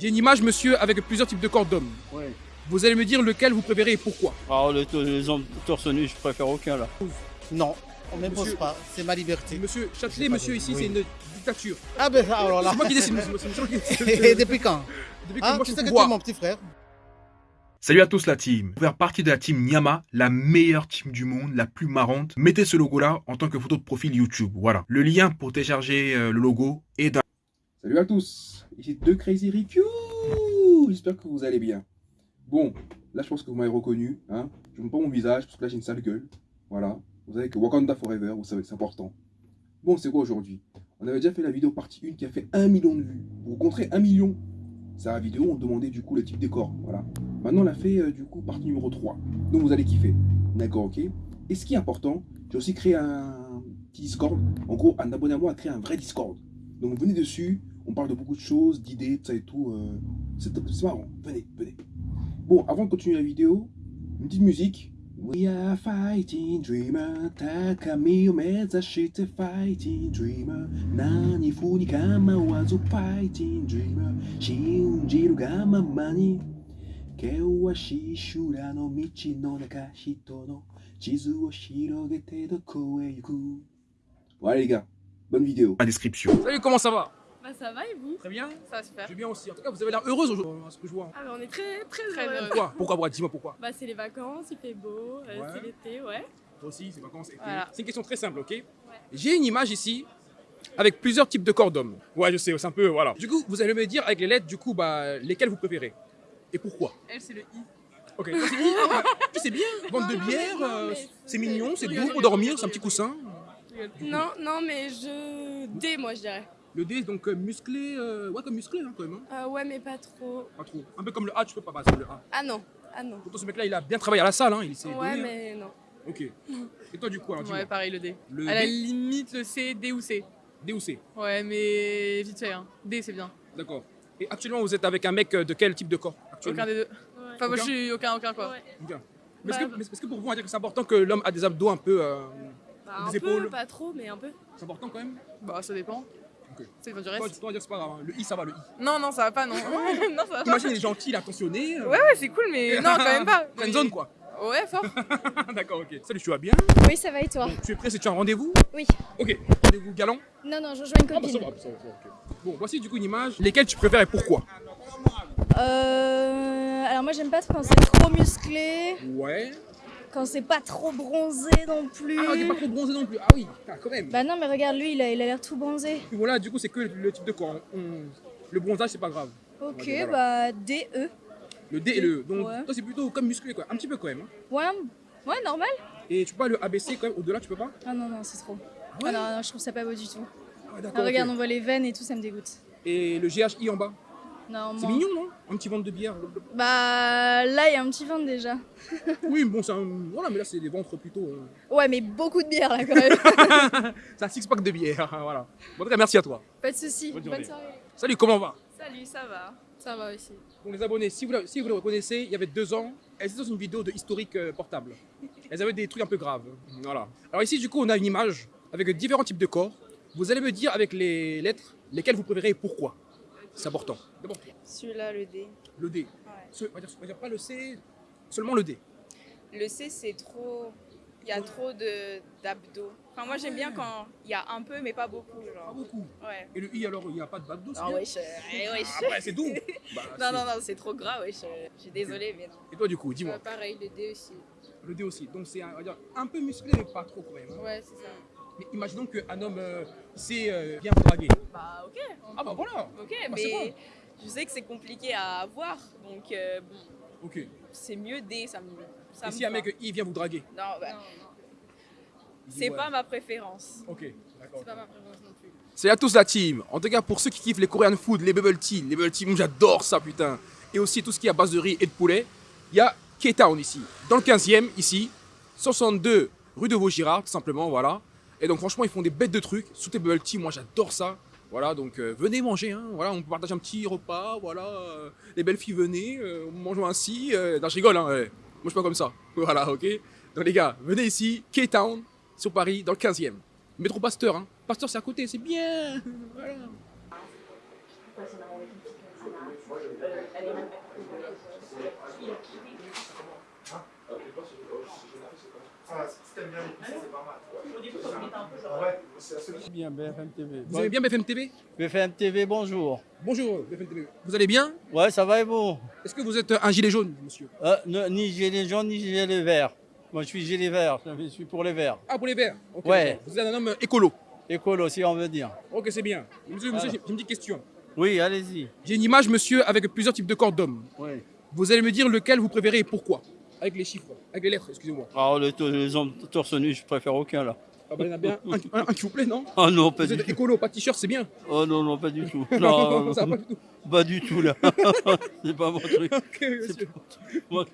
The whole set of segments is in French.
J'ai une image, monsieur, avec plusieurs types de corps d'hommes. Ouais. Vous allez me dire lequel vous préférez et pourquoi. Alors les, les hommes torse nu, je préfère aucun là. Non, on m'impose Monsieur- pas, c'est ma liberté. Monsieur Châtelet, monsieur, ici, oui. c'est une dictature. Ah ben alors là. C'est moi qui décide, monsieur. C'est moi qui décide. Et depuis quand Depuis que Ah, moi, tu je sais que tu es mon petit frère. Salut à tous la team. Pour faire partie de la team Nyama, la meilleure team du monde, la plus marrante, mettez ce logo là en tant que photo de profil YouTube. Voilà. Le lien pour télécharger euh, le logo est dans Salut à tous, ici deux Crazy Rick. J'espère que vous allez bien. Bon, là je pense que vous m'avez reconnu. Hein je ne pas mon visage parce que là j'ai une sale gueule. Voilà. Vous savez que Wakanda Forever, vous savez c'est important. Bon, c'est quoi aujourd'hui? On avait déjà fait la vidéo partie 1 qui a fait 1 million de vues. Vous rencontrez 1 million. C'est la vidéo, on demandait du coup le type de corps. Voilà. Maintenant on a fait euh, du coup partie numéro 3. Donc vous allez kiffer. D'accord, ok Et ce qui est important, j'ai aussi créé un petit Discord. En gros, un abonné à moi a créé un vrai Discord. Donc venez dessus, on parle de beaucoup de choses, d'idées, de ça et tout. euh, c'est marrant, venez, venez. Bon, avant de continuer la vidéo, une petite musique. We are fighting dreamer, takami o mezashite fighting dreamer. Nani fu ni kama wazu fighting dreamer. Shinjiru ga mama ni. Kewashi shura no michi no naka hito no chizu o shirogete doko e yuku. Voilà les gars, bonne vidéo. la description. Salut, comment ça va? Bah ça va et vous? Très bien. Ça va super. Je vais bien aussi. En tout cas, vous avez l'air heureuse aujourd'hui, à ce que je vois. Ah bah on est très très, Très heureux. heureux. Pourquoi? Pourquoi Pourquoi? Dis-moi pourquoi. Bah c'est les vacances, il fait beau, euh, Ouais. c'est l'été, ouais. Toi aussi, c'est vacances. été. Voilà. C'est une question très simple, ok? J'ai une image ici avec plusieurs types de corps d'hommes. Ouais, je sais, c'est un peu. Voilà. Du coup, vous allez me dire avec les lettres, du coup, bah, lesquelles vous préférez? Et pourquoi? Elle, c'est le I. Ok, toi, c'est ah, ouais. Tu sais bien, vente de bière, euh, mais- c'est mignon, c'est doux pour dormir, c'est un petit coussin. Non, non mais je... D moi je dirais. Le D, donc euh, musclé, euh, ouais, comme musclé hein, quand même. hein. Euh, ouais mais pas trop. Pas trop. Un peu comme le A, tu peux pas passer le A. Ah non, ah non. Pourtant, ce mec-là, il a bien travaillé à la salle, hein, il s'est Ouais donné, hein. mais non. Ok. Et toi, du coup, alors. Ouais, pareil, le D. Le À la limite, le C, D ou C. D ou C Ouais, mais vite fait, hein. D, c'est bien. D'accord. Et actuellement, vous êtes avec un mec de quel type de corps Aucun des deux. Enfin, moi, Aucun? je suis aucun, aucun, quoi. Ouais. Ok. Mais est-ce Bah, que, mais est-ce que pour vous, on va dire que c'est important que l'homme a des abdos un peu. euh, Bah, Des un peu, épaules? pas trop mais un peu. c'est important quand même? Bah, ça dépend. Toi, tu dois dire c'est pas grave. hein. Le I, ça va, le I. Non, non, ça va pas, non. non, ça va pas. Imagine, il est gentil, il est attentionné. euh, Ouais, ouais, c'est cool, mais non, quand même pas. Friendzone, quoi. Ouais, fort. D'accord, ok. Salut, tu vas bien Oui, ça va et toi Bon, Tu es prêt Si tu as un rendez-vous Oui. Ok. Rendez-vous galant Non, non, je rejoins une Ah, bah ça copine. va, ça va, ça va, ok. Bon, voici du coup une image. Lesquelles tu préfères et pourquoi Euh, alors moi j'aime pas quand c'est trop musclé, Ouais. Quand c'est pas trop bronzé non plus. Ah, il est pas trop bronzé non plus. Ah oui, ah, quand même. Bah non mais regarde lui, il a il a l'air tout bronzé. Voilà, du coup, c'est que le type de corps. On- Le bronzage, c'est pas grave. Ok, Ouais, bah D, E. Le D et le E. Donc, Ouais. toi, c'est plutôt comme musclé, quoi. Un petit peu quand même. hein. Ouais, ouais, normal. Et tu peux pas le ABC quand même Au-delà, tu peux pas? Ah non, non, c'est trop. Ouais? Ah non, non, je trouve ça pas beau du tout. Ah, Ah, regarde, on voit les veines et tout, ça me dégoûte. Et le GHI en bas? C'est mignon, non? Un petit ventre de bière. Bah là, il y a un petit ventre déjà. Oui, bon, c'est un... Voilà, mais là, c'est des ventres plutôt... euh, Ouais, mais beaucoup de bière là quand même. c'est un six-pack de bière, voilà. Bon, en tout cas, merci à toi. pas de soucis. Bonne soirée. Salut, comment va? Salut, ça va Ça va aussi. Bon, les abonnés, si vous, la- si vous le reconnaissez, il y avait deux ans, elles étaient dans une vidéo de historique euh, portable. Elles avaient des trucs un peu graves. Voilà. Alors ici, du coup, on a une image avec différents types de corps. Vous allez me dire avec les lettres lesquelles vous préférez et pourquoi. C'est important. D'abord, Celui-là, le D. le D. Ouais. Ce- on, va dire, on va dire pas le C, seulement le D. Le C, c'est trop. Il y a trop de d'abdos. Enfin, moi, j'aime bien quand il y a un peu, mais pas beaucoup. Pas Genre. beaucoup. Ouais. Et le I, alors, il n'y a pas de babdos Ah, wesh. euh, eh, wesh. Ah, ouais, c'est doux. Bah, Non, c'est- non, non, c'est trop gras, wesh. euh, Je suis désolée, mais non. Et toi, du coup, dis-moi. Euh, pareil, le D aussi. Le D aussi. Donc, c'est un, on va dire, un peu musclé, mais pas trop quand même. hein. Ouais, c'est ça. Mais imaginons qu'un homme euh, sait euh, bien vous draguer. Bah, ok. Ah, bah voilà. Ok, Bah, c'est mais je sais que c'est compliqué à avoir. Donc, euh, bon, Ok. c'est mieux D. Ça me. Ça Et me si un mec I vient vous draguer? Non, bah, il c'est ouais. pas ma préférence. Ok, d'accord. C'est pas ma préférence non plus. C'est à tous la team. En tout cas, pour ceux qui kiffent les Korean food, les bubble tea, les bubble tea, moi, j'adore ça, putain. Et aussi tout ce qui est à base de riz et de poulet. Il y a K-Town ici, dans le 15e, ici, 62 rue de Vaugirard, tout simplement, voilà. Et donc, franchement, ils font des bêtes de trucs. Sous tes bubble tea, moi, j'adore ça. Voilà, donc euh, venez manger, hein. voilà, on peut partager un petit repas, voilà. euh, les belles filles, venez, euh, mangeons ainsi. Euh, non, je rigole, hein. Moi, je suis pas comme ça. Voilà, ok. Donc, les gars, venez ici, K-Town, sur Paris, dans le 15e. Métro Pasteur, hein. Pasteur, c'est à côté, c'est bien. Voilà. Bien, BFM TV. Vous aimez bien BFM TV BFM TV, bonjour. Bonjour BFM TV. Vous allez bien Ouais, ça va et vous Est-ce que vous êtes un gilet jaune, monsieur Euh, ne- Ni gilet jaune, ni gilet vert. Moi, je suis gilet vert. Je suis pour les verts. Ah, pour les verts Ouais. Vous êtes un homme écolo. Écolo, si on veut dire. Ok, c'est bien. Monsieur, monsieur j'ai j'ai une petite question. Oui, allez-y. J'ai une image, monsieur, avec plusieurs types de corps d'hommes. Oui. Vous allez me dire lequel vous préférez et pourquoi Avec les chiffres, avec les lettres, excusez-moi. To- les hommes torse nu, je préfère aucun là. Ah bah, il y en a bien un, un- un qui vous plaît, non Oh non, pas Vous du êtes tout. écolo, pas t-shirt, c'est bien. Oh non, non, pas du tout. Non, Non, non, ça va pas du tout. pas du tout là. c'est pas mon truc. Ok, C'est monsieur.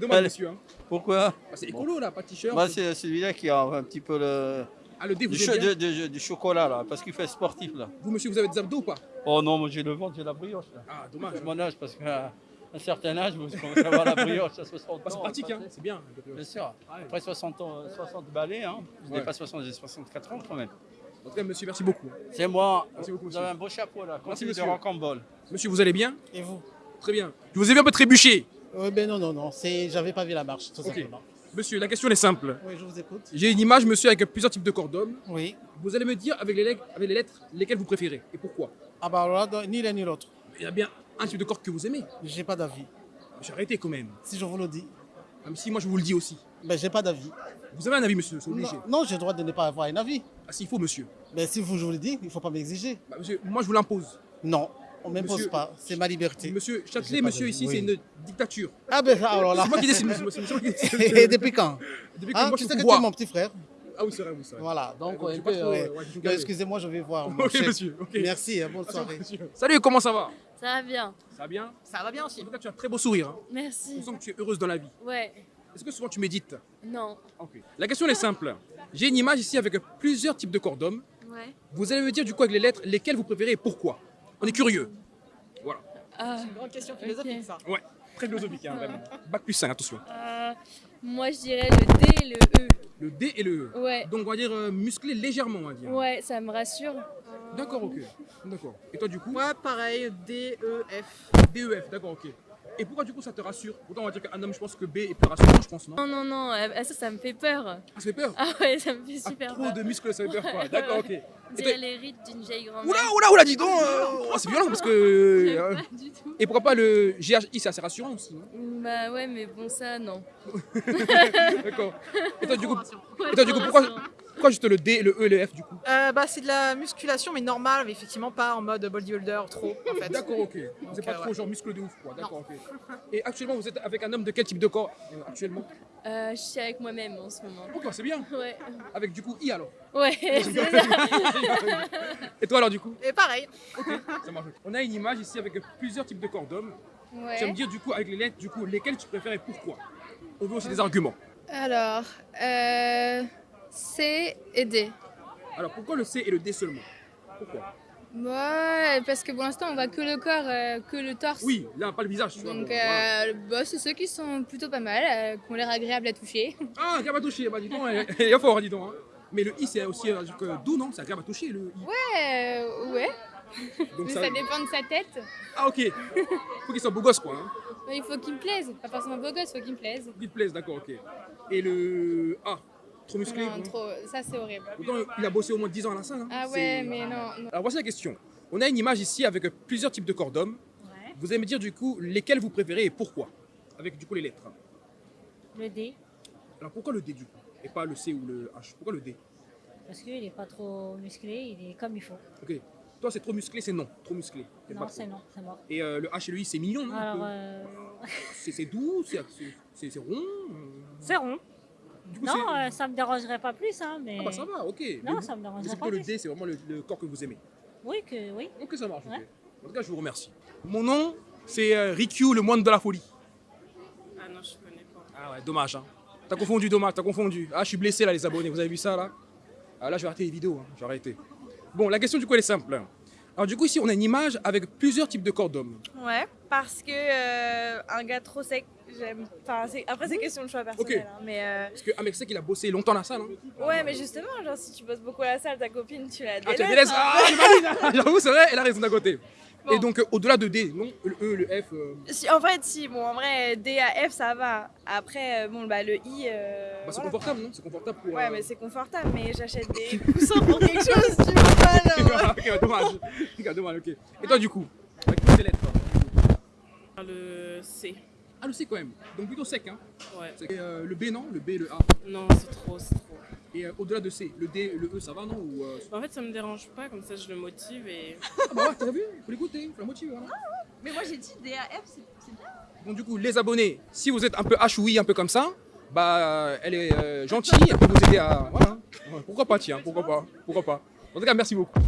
dommage, Allez. monsieur. hein. Pourquoi Ah, c'est écolo, là, pas t-shirt. Moi, c'est celui-là qui a un petit peu le. Ah, le dé, vous Du, cho- de- de- du chocolat là, parce qu'il fait sportif là. Vous, monsieur, vous avez des abdos ou pas? Oh non, moi j'ai le ventre, j'ai la brioche là. Ah, dommage. Mon âge parce qu'à un certain âge, vous commencez à avoir la brioche à 60 Bah, c'est ans. pratique, hein, passé. c'est bien. Bien sûr. Après 60 ans, euh, 60 balais, hein. Je n'ai pas 60, j'ai 64 ans quand même. En tout cas, monsieur, merci beaucoup. C'est moi. Merci beaucoup, Vous monsieur. avez un beau chapeau là. Merci, Continue de monsieur. rocambole. Monsieur, vous allez bien Et vous Très bien. Je vous ai vu un peu trébucher. Oui, ben non, non, non. C'est, j'avais pas vu la marche, tout simplement. Monsieur, la question est simple. Oui, je vous écoute. J'ai une image, monsieur, avec plusieurs types de corps d'hommes. Oui. Vous allez me dire avec les, lettres- avec les lettres lesquelles vous préférez et pourquoi? Ah bah alors là, donc, ni l'un ni l'autre. Il y a bien un type de corps que vous aimez. J'ai pas d'avis. J'ai arrêté quand même. Si je vous le dis, Ah, mais si, moi je vous le dis aussi. ben j'ai pas d'avis. Vous avez un avis, monsieur, c'est obligé. Non, non, j'ai le droit de ne pas avoir un avis. Ah, s'il faut, monsieur. Mais si vous, je vous le dis, il faut pas m'exiger. Bah, monsieur, moi je vous l'impose. Non, on m'impose Monsieur- pas. C'est ma liberté. Monsieur Châtelet, monsieur, ici, oui. c'est une dictature. Ah ben alors là. C'est moi qui décide, monsieur. C'est moi qui décide. Et depuis quand Depuis que Ah, moi tu je sais suis que au tu es pouvoir. mon petit frère. Ah oui, c'est vrai, oui, c'est vrai. Voilà, donc ouais. euh, ouais, galéré. excusez-moi, je vais voir. mon Ok, chef. monsieur. ok. Merci, hein, bonne soirée. Salut, comment ça va? Ça va bien. Ça va bien Ça va bien aussi. En tout cas, tu as un très beau sourire. hein. Merci. On sent que tu es heureuse dans la vie. Ouais. Est-ce que souvent tu médites? Non. Ok. La question est simple. J'ai une image ici avec plusieurs types de corps d'hommes. Ouais. Vous allez me dire du coup avec les lettres lesquelles vous préférez et pourquoi? On est curieux. Voilà. Ah, Grande question philosophique ça. Ouais. Très philosophique, hein, vraiment. Bac plus 5, attention. euh, moi, je dirais le D et le E. Le D et le E. Ouais. Donc on va dire euh, musclé légèrement, on va dire. Ouais, ça me rassure. D'accord, ok. D'accord. Et toi du coup? Moi, pareil, D, E, F. DEF, d'accord, ok. Et pourquoi du coup ça te rassure? Pourtant on va dire qu'un homme, je pense que B est plus rassurant, je pense, non? Non, non, non, euh, ça, ça me fait peur. Ah, ça fait peur? Ah ouais, ça me fait Ah, super Trop peur. de muscles, ça fait peur quoi. D'accord, ok. Dirait les rides d'une vieille grand-mère. Oula, oula, oula, dis donc euh, oh, C'est violent parce que. Euh, pas du tout. Et pourquoi pas le GHI, c'est assez rassurant aussi, non? Bah ouais, mais bon, ça, non. D'accord. Et toi, du coup, et toi, du coup pourquoi, pourquoi juste le D, le E et le F du coup Euh, bah, c'est de la musculation, mais normale, mais effectivement pas en mode bodybuilder trop, en fait. D'accord, ok. C'est pas euh, trop ouais. genre muscle de ouf, quoi. D'accord, ok. Et actuellement, vous êtes avec un homme de quel type de corps euh, actuellement Euh, je suis avec moi-même en ce moment. Ok, c'est bien. Ouais. Avec du coup I alors. Ouais. Et toi alors du coup Et pareil. Ça marche. On a une image ici avec plusieurs types de corps d'hommes. Tu vas me Ouais. dire du coup avec les lettres, du coup, lesquelles tu préfères et pourquoi? On veut aussi des arguments. Alors, euh, C et D. Alors pourquoi le C et le D seulement? Pourquoi? Ouais, parce que pour l'instant, on voit que le corps, euh, que le torse. Oui, là, pas le visage. Tu vois, Donc, bon, voilà. euh, bah, c'est ceux qui sont plutôt pas mal, euh, qui ont l'air agréables à toucher. Ah, agréable à toucher, bah dis donc, elle elle est fort, dis donc. hein. Mais le I, c'est aussi euh, doux, non? C'est agréable à toucher, le I. Ouais, ouais. Donc Mais ça dépend de sa tête. Ah, ok. Faut qu'il soit beau gosse, quoi. Hein. Mais il faut qu'il me plaise. Pas forcément beau gosse, il faut qu'il me plaise. Faut qu'il te plaise, d'accord, ok. Et le A, trop musclé Non, non trop, ça c'est horrible. Pourtant, il a bossé au moins 10 ans à la salle. hein. Ah ouais, mais non. non. Alors voici la question. On a une image ici avec plusieurs types de corps d'hommes. Vous allez me dire du coup lesquels vous préférez et pourquoi? Avec du coup les lettres. Le D, Alors pourquoi le D du coup Et pas le C ou le H? Pourquoi le D? Parce qu'il n'est pas trop musclé, il est comme il faut. Ok. Toi c'est trop musclé, c'est non. Trop musclé. Non, c'est non, c'est mort. Et euh, le H et le I c'est mignon, non euh, C'est doux, c'est c'est- c'est- c'est rond. euh, c'est rond. Du coup, Non, euh, ça me dérangerait pas plus, hein, mais... Ah bah ça va, ok. Non, Mais ça me vous- dérangerait pas plutôt le plus. D, c'est vraiment le, le corps que vous aimez? Oui, que, oui. Ok, ça marche. En tout cas, je vous remercie. Mon nom, c'est euh, Rikyu, le moine de la folie. Ah non, je connais pas. Ah ouais, dommage. Hein. T'as confondu, dommage, t'as confondu. Ah, je suis blessé là, les abonnés. Vous avez vu ça là? Ah là, je vais arrêter les vidéos. Hein. Je vais arrêter. Bon, la question du coup, elle est simple. Alors, du coup, ici, on a une image avec plusieurs types de corps d'hommes. Ouais, parce que euh, un gars trop sec, j'aime. Enfin, après, c'est question de choix personnel. Hein, mais euh, Parce qu'un mec sait qu'il a bossé longtemps à la salle. Hein. ouais, mais justement, genre, si tu bosses beaucoup à la salle, ta copine, tu la Ah, tu délaisses. la délaisses hein. Ah. J'avoue, c'est vrai, elle a raison d'un côté. Et donc, euh, au-delà de D, non Le E, le F. Si, en fait, si, bon, en vrai, D à F, ça va. Après, bon, bah, le I. bah, c'est voilà. confortable, non? C'est confortable pour. Ouais, euh, mais c'est confortable, mais j'achète des coussins pour quelque chose, tu vois pas, là. ok, bah, dommage. Ok, dommage, ok. Et toi, du coup? Avec toutes ces lettres. Le C. Ah, le C quand même. Donc plutôt sec, hein Ouais. Euh, le B, non? Le B, le A. Non, c'est trop, c'est trop. Et euh, au-delà de C, le D, le E, ça va, non? Ou, euh, En fait, ça me dérange pas, comme ça je le motive et. Ah bah ouais, t'as vu? Il faut l'écouter, il faut la motiver. Voilà. Mais moi, j'ai dit D à F, c'est bien. Donc du coup, les abonnés, si vous êtes un peu hachoui, un peu comme ça, bah elle est euh, gentille, elle peut vous aider à... Voilà. Pourquoi pas, tiens, pourquoi pas, pourquoi pas. En tout cas, merci beaucoup.